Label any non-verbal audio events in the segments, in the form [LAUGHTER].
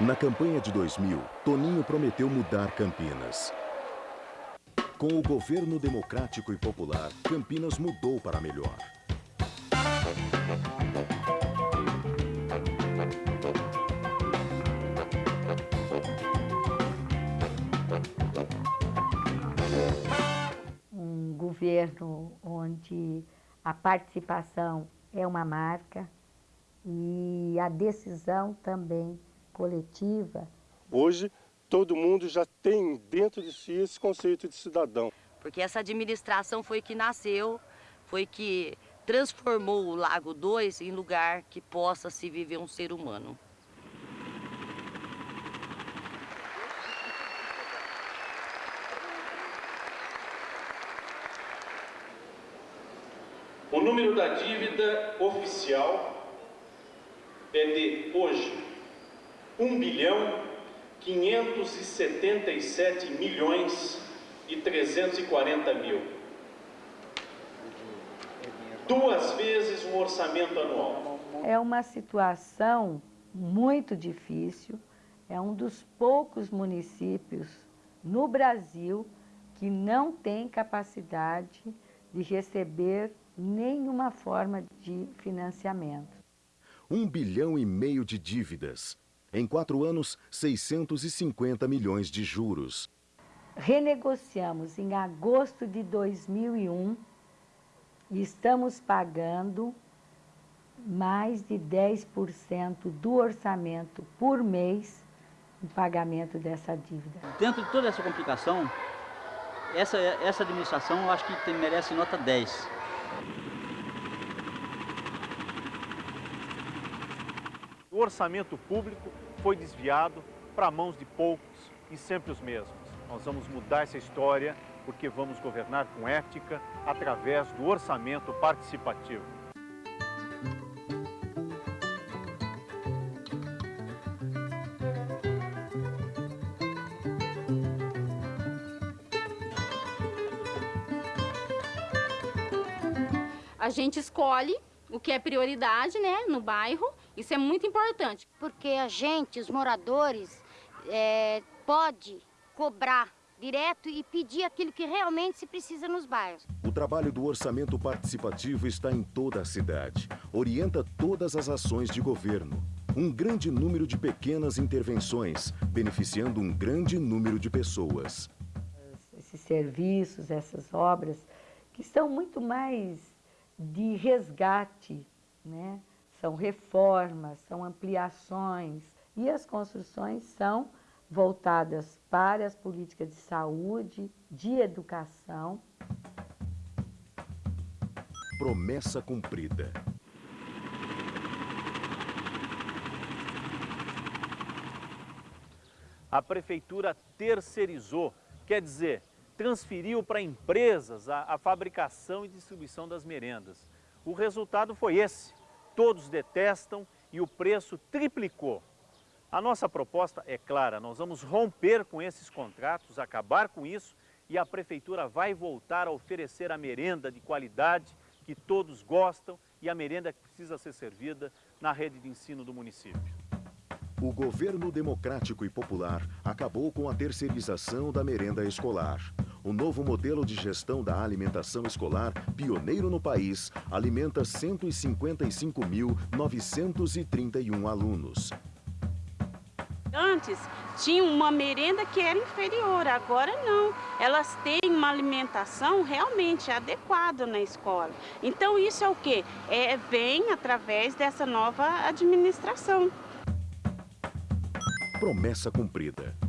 Na campanha de 2000, Toninho prometeu mudar Campinas. Com o governo democrático e popular, Campinas mudou para melhor. Um governo onde a participação é uma marca e a decisão também coletiva. Hoje, todo mundo já tem dentro de si esse conceito de cidadão. Porque essa administração foi que nasceu, foi que transformou o Lago 2 em lugar que possa se viver um ser humano. O número da dívida oficial é de hoje 1 bilhão 577 milhões e 340 mil. Duas vezes o orçamento anual. É uma situação muito difícil, é um dos poucos municípios no Brasil que não tem capacidade de receber nenhuma forma de financiamento. Um bilhão e meio de dívidas. Em quatro anos, 650 milhões de juros. Renegociamos em agosto de 2001 e estamos pagando mais de 10% do orçamento por mês em pagamento dessa dívida. Dentro de toda essa complicação, essa, essa administração eu acho que tem, merece nota 10. O orçamento público foi desviado para mãos de poucos e sempre os mesmos. Nós vamos mudar essa história porque vamos governar com ética através do orçamento participativo. A gente escolhe o que é prioridade né, no bairro, isso é muito importante. Porque a gente, os moradores, é, pode cobrar direto e pedir aquilo que realmente se precisa nos bairros. O trabalho do orçamento participativo está em toda a cidade. Orienta todas as ações de governo. Um grande número de pequenas intervenções, beneficiando um grande número de pessoas. Esses serviços, essas obras, que são muito mais de resgate, né? São reformas, são ampliações, e as construções são voltadas para as políticas de saúde, de educação. Promessa cumprida. A prefeitura terceirizou, quer dizer, transferiu para empresas a, a fabricação e distribuição das merendas. O resultado foi esse. Todos detestam e o preço triplicou. A nossa proposta é clara, nós vamos romper com esses contratos, acabar com isso e a Prefeitura vai voltar a oferecer a merenda de qualidade que todos gostam e a merenda que precisa ser servida na rede de ensino do município. O governo democrático e popular acabou com a terceirização da merenda escolar. O novo modelo de gestão da alimentação escolar, pioneiro no país, alimenta 155.931 alunos. Antes tinha uma merenda que era inferior, agora não. Elas têm uma alimentação realmente adequada na escola. Então isso é o que? É, vem através dessa nova administração. Promessa cumprida.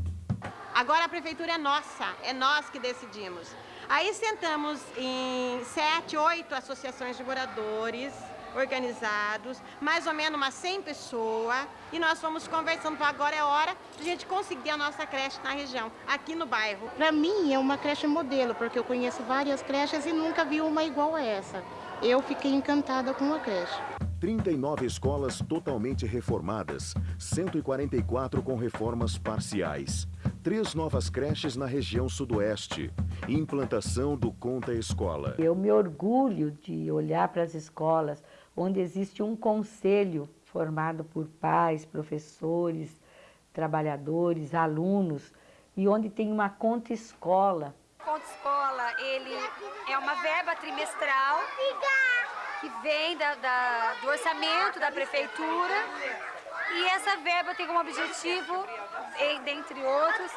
Agora a prefeitura é nossa, é nós que decidimos. Aí sentamos em sete, oito associações de moradores, organizados, mais ou menos umas 100 pessoas, e nós fomos conversando, agora é hora de a gente conseguir a nossa creche na região, aqui no bairro. Para mim é uma creche modelo, porque eu conheço várias creches e nunca vi uma igual a essa. Eu fiquei encantada com a creche. 39 escolas totalmente reformadas, 144 com reformas parciais. Três novas creches na região sudoeste. Implantação do Conta Escola. Eu me orgulho de olhar para as escolas onde existe um conselho formado por pais, professores, trabalhadores, alunos, e onde tem uma conta escola. Conta escola, ele é uma verba trimestral que vem da, da, do orçamento da prefeitura e essa verba tem como objetivo, dentre outros,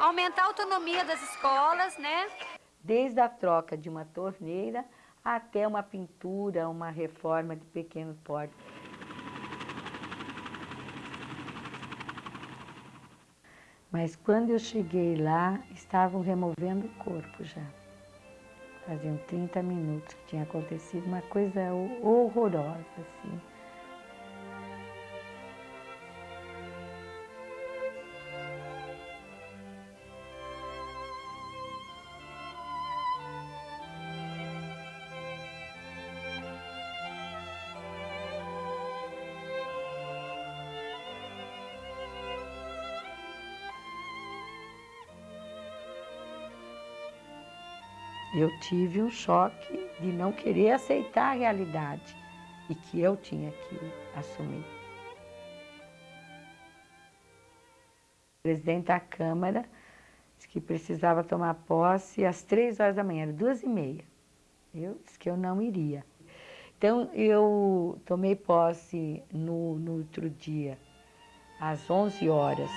aumentar a autonomia das escolas, né? Desde a troca de uma torneira até uma pintura, uma reforma de pequeno porte. Mas quando eu cheguei lá, estavam removendo o corpo já. Faziam 30 minutos que tinha acontecido uma coisa horrorosa, assim. Eu tive um choque de não querer aceitar a realidade e que eu tinha que assumir. O presidente da Câmara disse que precisava tomar posse às três horas da manhã, duas e meia. Eu disse que eu não iria. Então, eu tomei posse no, no outro dia, às 11 horas.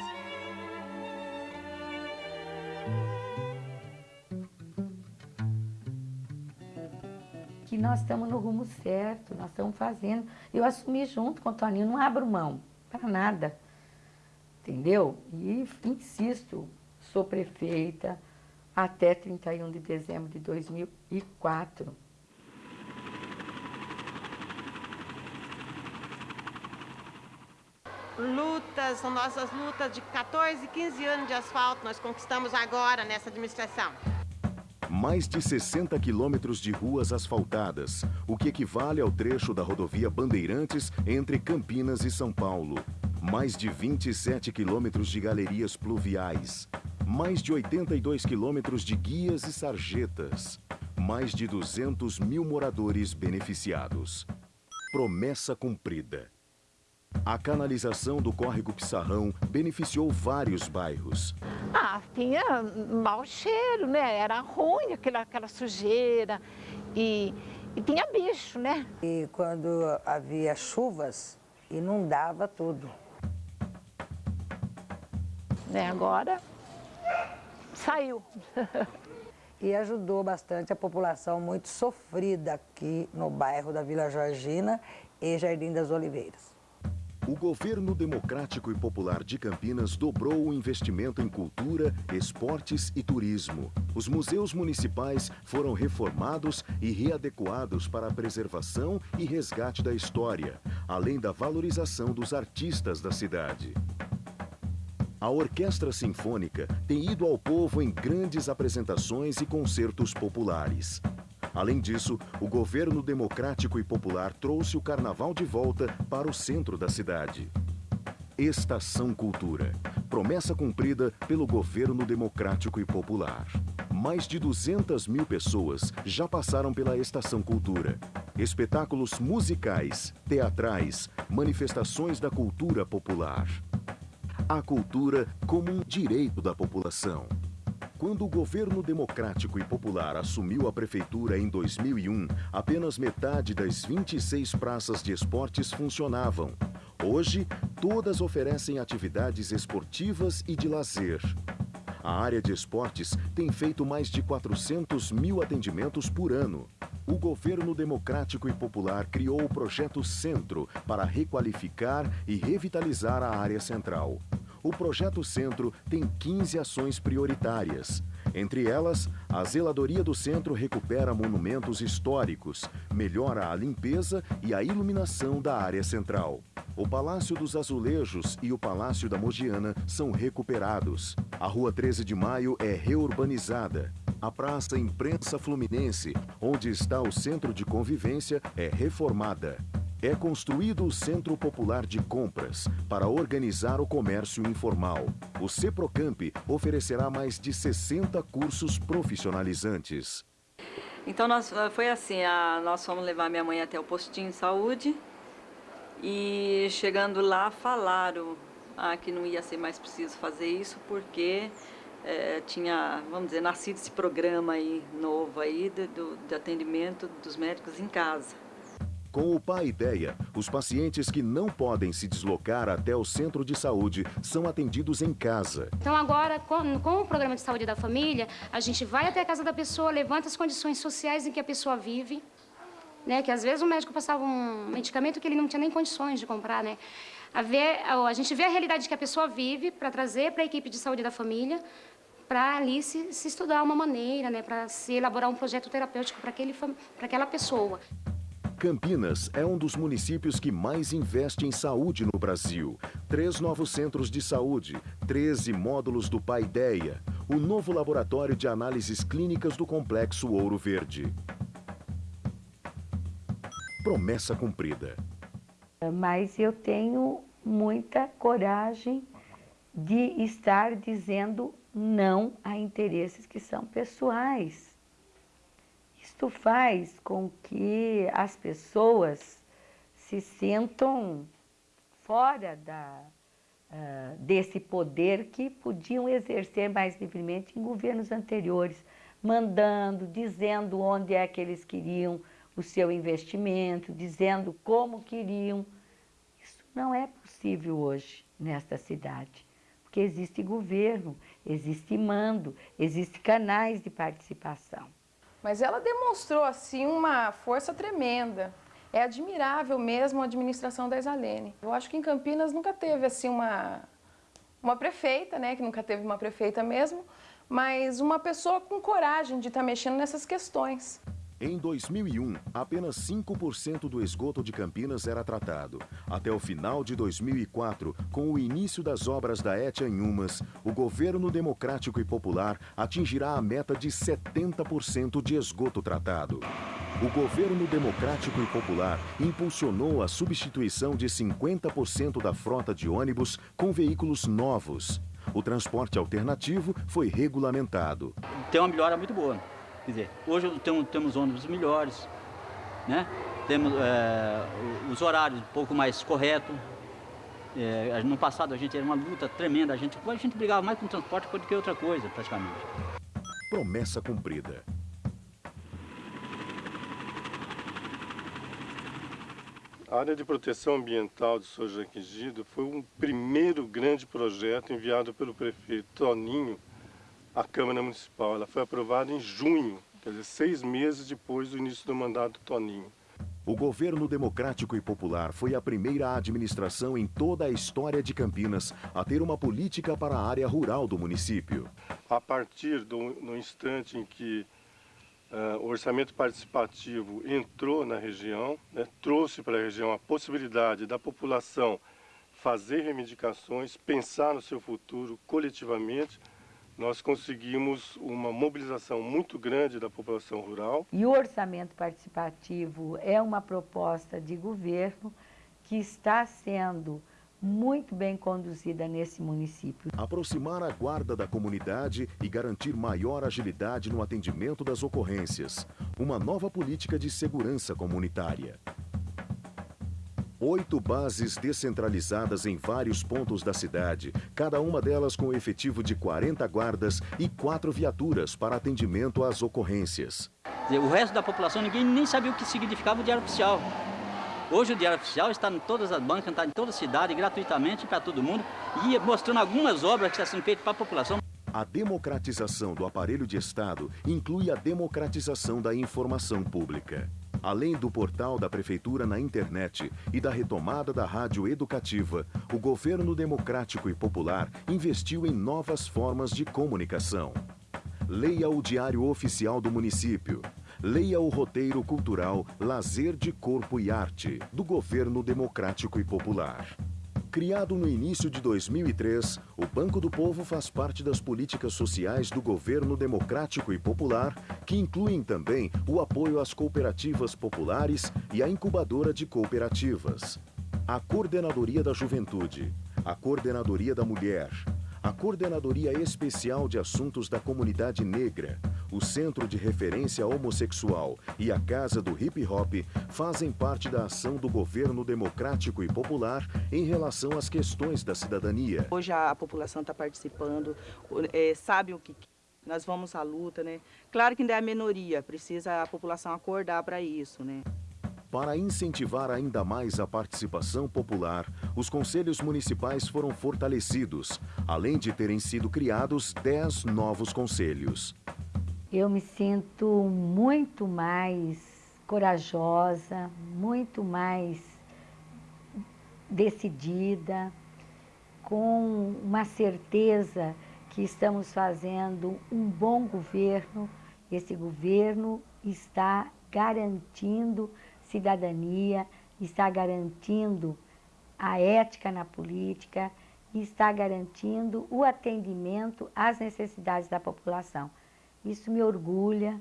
Nós estamos no rumo certo, nós estamos fazendo. Eu assumi junto com o Toninho, não abro mão para nada, entendeu? E insisto, sou prefeita até 31 de dezembro de 2004. Lutas, são nossas lutas de 14, 15 anos de asfalto, nós conquistamos agora nessa administração mais de 60 quilômetros de ruas asfaltadas, o que equivale ao trecho da rodovia Bandeirantes entre Campinas e São Paulo. Mais de 27 quilômetros de galerias pluviais. Mais de 82 quilômetros de guias e sarjetas. Mais de 200 mil moradores beneficiados. Promessa cumprida. A canalização do córrego Pissarrão beneficiou vários bairros. Ah, tinha mau cheiro, né? Era ruim aquela, aquela sujeira e, e tinha bicho, né? E quando havia chuvas, inundava tudo. Né, agora saiu. [LAUGHS] e ajudou bastante a população muito sofrida aqui no bairro da Vila Georgina e Jardim das Oliveiras. O governo democrático e popular de Campinas dobrou o investimento em cultura, esportes e turismo. Os museus municipais foram reformados e readequados para a preservação e resgate da história, além da valorização dos artistas da cidade. A Orquestra Sinfônica tem ido ao povo em grandes apresentações e concertos populares. Além disso, o governo democrático e popular trouxe o carnaval de volta para o centro da cidade. Estação Cultura. Promessa cumprida pelo governo democrático e popular. Mais de 200 mil pessoas já passaram pela Estação Cultura. Espetáculos musicais, teatrais, manifestações da cultura popular. A cultura como um direito da população. Quando o governo democrático e popular assumiu a prefeitura em 2001, apenas metade das 26 praças de esportes funcionavam. Hoje, todas oferecem atividades esportivas e de lazer. A área de esportes tem feito mais de 400 mil atendimentos por ano. O governo democrático e popular criou o projeto Centro para requalificar e revitalizar a área central o Projeto Centro tem 15 ações prioritárias. Entre elas, a zeladoria do centro recupera monumentos históricos, melhora a limpeza e a iluminação da área central. O Palácio dos Azulejos e o Palácio da Mogiana são recuperados. A Rua 13 de Maio é reurbanizada. A Praça Imprensa Fluminense, onde está o centro de convivência, é reformada. É construído o Centro Popular de Compras para organizar o comércio informal. O CEPROCAMP oferecerá mais de 60 cursos profissionalizantes. Então nós, foi assim, a, nós fomos levar minha mãe até o postinho de saúde e chegando lá falaram ah, que não ia ser mais preciso fazer isso porque é, tinha, vamos dizer, nascido esse programa aí novo aí de, do, de atendimento dos médicos em casa. Com o Pai Ideia, os pacientes que não podem se deslocar até o centro de saúde são atendidos em casa. Então agora, com, com, o programa de saúde da família, a gente vai até a casa da pessoa, levanta as condições sociais em que a pessoa vive, né? Que às vezes o médico passava um medicamento que ele não tinha nem condições de comprar, né? A, ver, a gente vê a realidade que a pessoa vive para trazer para a equipe de saúde da família, para ali se, se, estudar uma maneira, né? Para se elaborar um projeto terapêutico para aquela pessoa. Campinas é um dos municípios que mais investe em saúde no Brasil. Três novos centros de saúde, 13 módulos do Paideia, o novo laboratório de análises clínicas do Complexo Ouro Verde. Promessa cumprida. Mas eu tenho muita coragem de estar dizendo não a interesses que são pessoais. Isto faz com que as pessoas se sintam fora da, uh, desse poder que podiam exercer mais livremente em governos anteriores, mandando, dizendo onde é que eles queriam o seu investimento, dizendo como queriam. Isso não é possível hoje nesta cidade, porque existe governo, existe mando, existem canais de participação. Mas ela demonstrou, assim, uma força tremenda. É admirável mesmo a administração da Isalene. Eu acho que em Campinas nunca teve, assim, uma, uma prefeita, né, que nunca teve uma prefeita mesmo, mas uma pessoa com coragem de estar tá mexendo nessas questões. Em 2001, apenas 5% do esgoto de Campinas era tratado. Até o final de 2004, com o início das obras da ETA em Umas, o governo democrático e popular atingirá a meta de 70% de esgoto tratado. O governo democrático e popular impulsionou a substituição de 50% da frota de ônibus com veículos novos. O transporte alternativo foi regulamentado. Tem uma melhora muito boa. Quer dizer, hoje temos, temos ônibus melhores, né? temos é, os horários um pouco mais corretos. É, no passado a gente era uma luta tremenda, a gente, a gente brigava mais com o transporte do que outra coisa, praticamente. Promessa cumprida. A área de proteção ambiental de São Gido foi um primeiro grande projeto enviado pelo prefeito Toninho a Câmara Municipal. Ela foi aprovada em junho, quer dizer, seis meses depois do início do mandato do Toninho. O governo democrático e popular foi a primeira administração em toda a história de Campinas a ter uma política para a área rural do município. A partir do no instante em que uh, o orçamento participativo entrou na região, né, trouxe para a região a possibilidade da população fazer reivindicações, pensar no seu futuro coletivamente, nós conseguimos uma mobilização muito grande da população rural. E o orçamento participativo é uma proposta de governo que está sendo muito bem conduzida nesse município. Aproximar a guarda da comunidade e garantir maior agilidade no atendimento das ocorrências. Uma nova política de segurança comunitária. Oito bases descentralizadas em vários pontos da cidade, cada uma delas com efetivo de 40 guardas e quatro viaturas para atendimento às ocorrências. O resto da população, ninguém nem sabia o que significava o Diário Oficial. Hoje o Diário Oficial está em todas as bancas, está em toda a cidade, gratuitamente para todo mundo, e mostrando algumas obras que estão sendo feitas para a população. A democratização do aparelho de Estado inclui a democratização da informação pública. Além do portal da Prefeitura na internet e da retomada da rádio educativa, o governo democrático e popular investiu em novas formas de comunicação. Leia o Diário Oficial do Município. Leia o roteiro cultural Lazer de Corpo e Arte, do Governo Democrático e Popular. Criado no início de 2003, o Banco do Povo faz parte das políticas sociais do governo democrático e popular, que incluem também o apoio às cooperativas populares e a incubadora de cooperativas. A Coordenadoria da Juventude, a Coordenadoria da Mulher, a Coordenadoria Especial de Assuntos da Comunidade Negra, o Centro de Referência Homossexual e a Casa do Hip Hop fazem parte da ação do governo democrático e popular em relação às questões da cidadania. Hoje a população está participando, é, sabe o que nós vamos à luta, né? Claro que ainda é a minoria, precisa a população acordar para isso, né? Para incentivar ainda mais a participação popular, os conselhos municipais foram fortalecidos, além de terem sido criados 10 novos conselhos. Eu me sinto muito mais corajosa, muito mais decidida, com uma certeza que estamos fazendo um bom governo. Esse governo está garantindo cidadania, está garantindo a ética na política está garantindo o atendimento às necessidades da população. Isso me orgulha,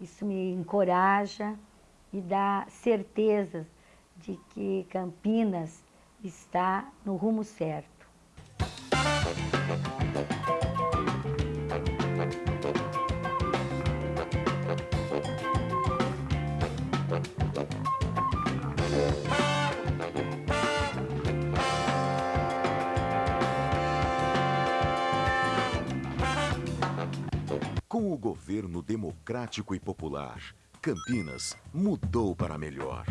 isso me encoraja e dá certeza de que Campinas está no rumo certo. Com o governo democrático e popular, Campinas mudou para melhor.